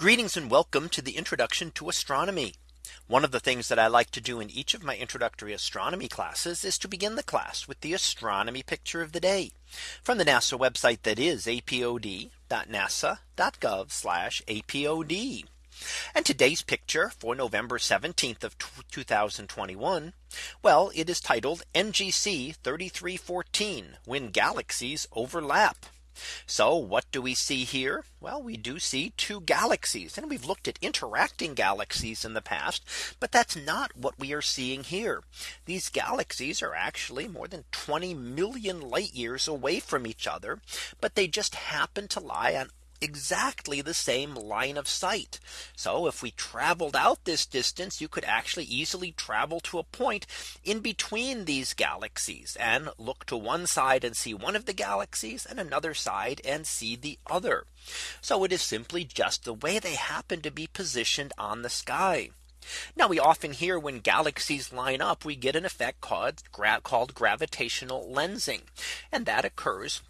Greetings and welcome to the introduction to astronomy. One of the things that I like to do in each of my introductory astronomy classes is to begin the class with the astronomy picture of the day from the NASA website that is apod.nasa.gov apod. And today's picture for November 17th of 2021. Well, it is titled NGC 3314 when galaxies overlap. So what do we see here? Well, we do see two galaxies and we've looked at interacting galaxies in the past. But that's not what we are seeing here. These galaxies are actually more than 20 million light years away from each other. But they just happen to lie on exactly the same line of sight. So if we traveled out this distance, you could actually easily travel to a point in between these galaxies and look to one side and see one of the galaxies and another side and see the other. So it is simply just the way they happen to be positioned on the sky. Now we often hear when galaxies line up, we get an effect called, called gravitational lensing. And that occurs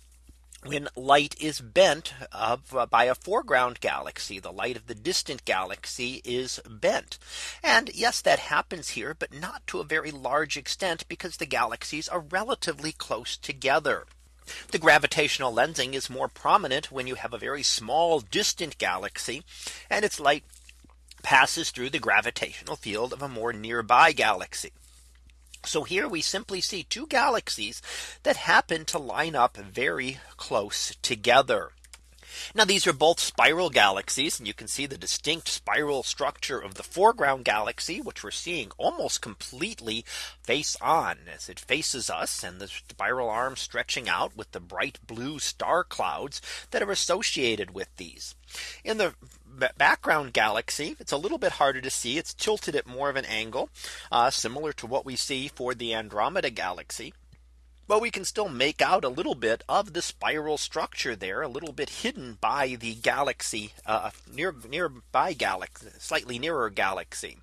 when light is bent of uh, by a foreground galaxy the light of the distant galaxy is bent and yes that happens here but not to a very large extent because the galaxies are relatively close together the gravitational lensing is more prominent when you have a very small distant galaxy and its light passes through the gravitational field of a more nearby galaxy. So here we simply see two galaxies that happen to line up very close together. Now these are both spiral galaxies and you can see the distinct spiral structure of the foreground galaxy which we're seeing almost completely face on as it faces us and the spiral arm stretching out with the bright blue star clouds that are associated with these. In the background galaxy. It's a little bit harder to see. It's tilted at more of an angle uh, similar to what we see for the Andromeda galaxy but we can still make out a little bit of the spiral structure there a little bit hidden by the galaxy uh, near nearby galaxy slightly nearer galaxy.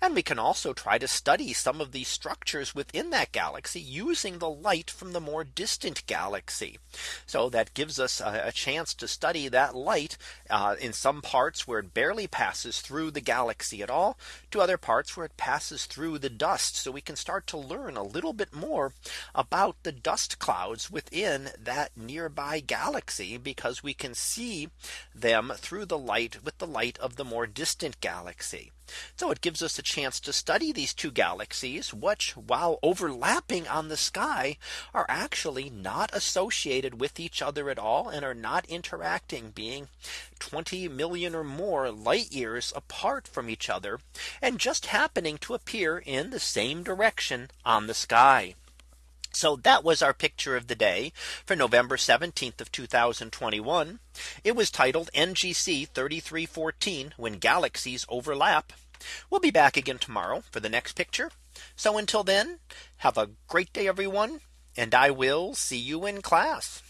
And we can also try to study some of the structures within that galaxy using the light from the more distant galaxy. So that gives us a, a chance to study that light uh, in some parts where it barely passes through the galaxy at all to other parts where it passes through the dust. So we can start to learn a little bit more about the dust clouds within that nearby galaxy because we can see them through the light with the light of the more distant galaxy. So it gives us a chance to study these two galaxies, which while overlapping on the sky are actually not associated with each other at all and are not interacting being 20 million or more light years apart from each other and just happening to appear in the same direction on the sky. So that was our picture of the day for November 17th of 2021. It was titled NGC 3314 when galaxies overlap. We'll be back again tomorrow for the next picture. So until then, have a great day, everyone. And I will see you in class.